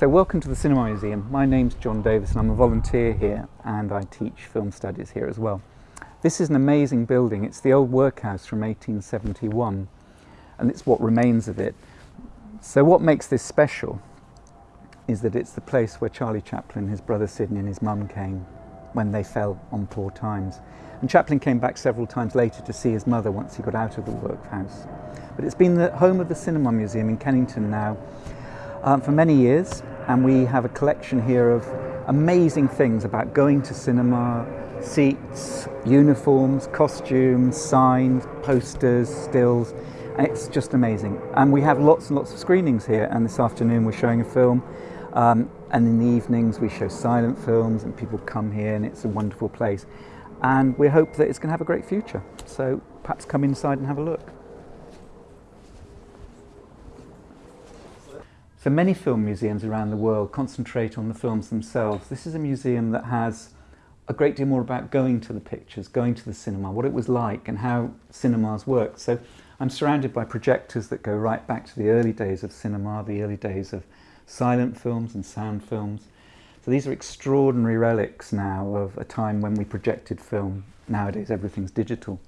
So welcome to the Cinema Museum. My name's John Davis and I'm a volunteer here and I teach film studies here as well. This is an amazing building. It's the old workhouse from 1871 and it's what remains of it. So what makes this special is that it's the place where Charlie Chaplin, his brother Sydney and his mum came when they fell on poor times. And Chaplin came back several times later to see his mother once he got out of the workhouse. But it's been the home of the Cinema Museum in Kennington now um, for many years and we have a collection here of amazing things about going to cinema, seats, uniforms, costumes, signs, posters, stills, it's just amazing. And we have lots and lots of screenings here, and this afternoon we're showing a film, um, and in the evenings we show silent films, and people come here, and it's a wonderful place. And we hope that it's going to have a great future. So perhaps come inside and have a look. So many film museums around the world concentrate on the films themselves. This is a museum that has a great deal more about going to the pictures, going to the cinema, what it was like and how cinemas worked. So I'm surrounded by projectors that go right back to the early days of cinema, the early days of silent films and sound films. So these are extraordinary relics now of a time when we projected film. Nowadays everything's digital.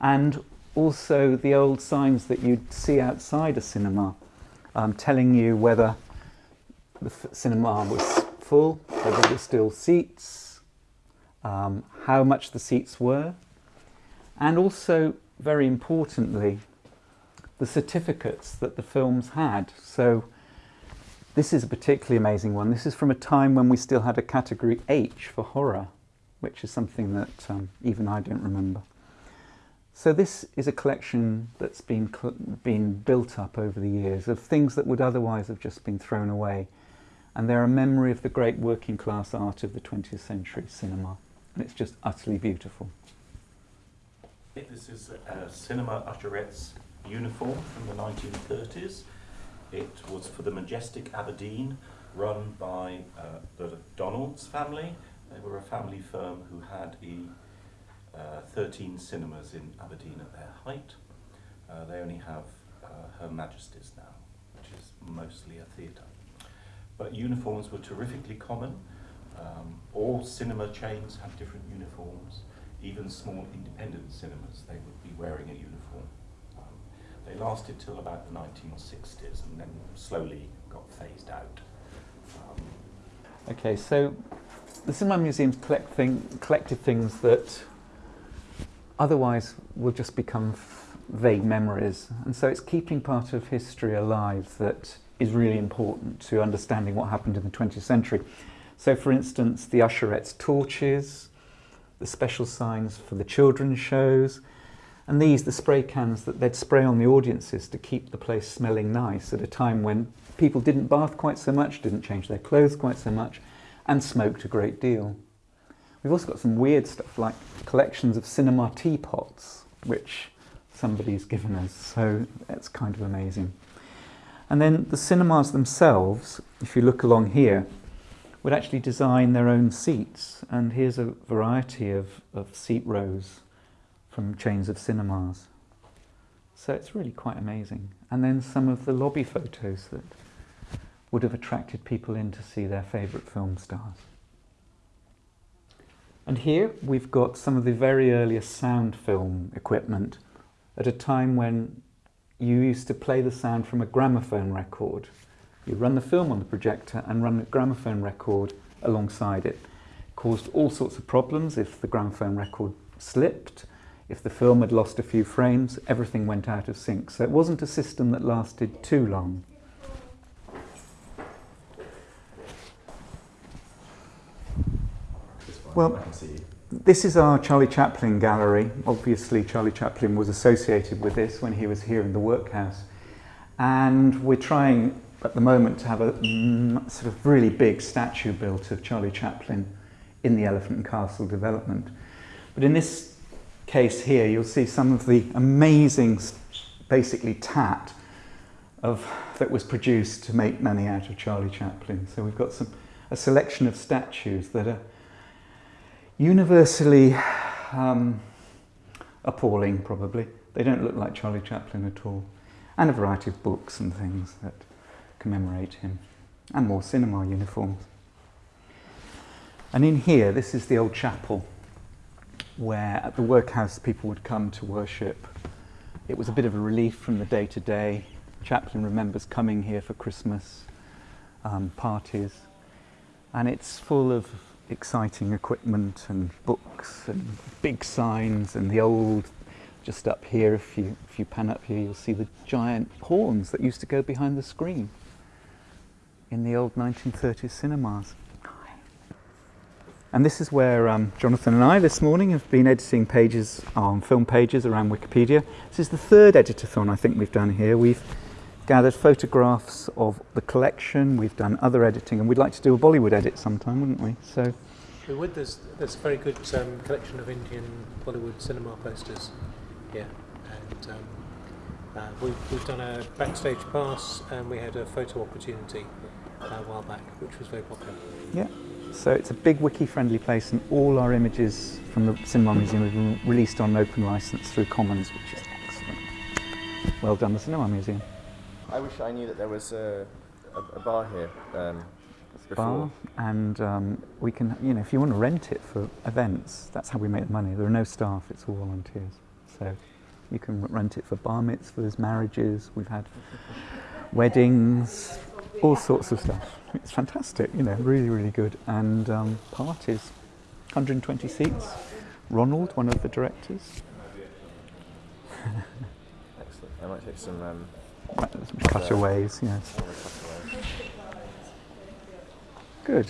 And also the old signs that you'd see outside a cinema um, telling you whether the cinema was full, whether there were still seats, um, how much the seats were, and also, very importantly, the certificates that the films had. So this is a particularly amazing one. This is from a time when we still had a category H for horror, which is something that um, even I don't remember. So this is a collection that's been, been built up over the years of things that would otherwise have just been thrown away. And they're a memory of the great working class art of the 20th century cinema. And it's just utterly beautiful. This is a cinema usherette's uniform from the 1930s. It was for the Majestic Aberdeen, run by uh, the Donalds family. They were a family firm who had a 13 cinemas in Aberdeen at their height. Uh, they only have uh, Her Majesty's now, which is mostly a theatre. But uniforms were terrifically common. Um, all cinema chains have different uniforms. Even small independent cinemas, they would be wearing a uniform. Um, they lasted till about the 1960s and then slowly got phased out. Um, okay, so the Cinema Museum's collect thing, collected things that otherwise will just become vague memories. And so it's keeping part of history alive that is really important to understanding what happened in the 20th century. So for instance, the usherettes' torches, the special signs for the children's shows, and these, the spray cans that they'd spray on the audiences to keep the place smelling nice at a time when people didn't bath quite so much, didn't change their clothes quite so much, and smoked a great deal. We've also got some weird stuff like collections of cinema teapots, which somebody's given us, so that's kind of amazing. And then the cinemas themselves, if you look along here, would actually design their own seats. And here's a variety of, of seat rows from chains of cinemas. So it's really quite amazing. And then some of the lobby photos that would have attracted people in to see their favourite film stars. And here we've got some of the very earliest sound film equipment at a time when you used to play the sound from a gramophone record. You run the film on the projector and run a gramophone record alongside it. it. Caused all sorts of problems if the gramophone record slipped, if the film had lost a few frames, everything went out of sync. So it wasn't a system that lasted too long. Well, this is our Charlie Chaplin gallery. Obviously, Charlie Chaplin was associated with this when he was here in the workhouse. And we're trying at the moment to have a mm, sort of really big statue built of Charlie Chaplin in the Elephant and Castle development. But in this case here, you'll see some of the amazing, basically tat of, that was produced to make money out of Charlie Chaplin. So we've got some, a selection of statues that are universally um, appalling, probably. They don't look like Charlie Chaplin at all. And a variety of books and things that commemorate him. and more cinema uniforms. And in here, this is the old chapel where at the workhouse people would come to worship. It was a bit of a relief from the day to day. Chaplin remembers coming here for Christmas um, parties, and it's full of exciting equipment and books and big signs and the old just up here if you if you pan up here you'll see the giant horns that used to go behind the screen in the old 1930s cinemas and this is where um, Jonathan and I this morning have been editing pages on film pages around Wikipedia. This is the third editathon I think we've done here. We've gathered photographs of the collection, we've done other editing, and we'd like to do a Bollywood edit sometime, wouldn't we? So We would. There's, there's a very good um, collection of Indian Bollywood cinema posters here. And um, uh, we've, we've done a backstage pass and we had a photo opportunity uh, a while back, which was very popular. Yeah. So it's a big wiki-friendly place, and all our images from the Cinema Museum have been released on open license through Commons, which is excellent. Well done, the Cinema Museum. I wish I knew that there was a, a, a bar here um, before. Bar, and um, we can, you know, if you want to rent it for events, that's how we make the money. There are no staff; it's all volunteers. So you can rent it for bar mitzvahs, marriages. We've had weddings, all sorts of stuff. It's fantastic, you know, really, really good. And um, parties, 120 seats. Ronald, one of the directors, Excellent. I might take some um, cutaways, yes. Good.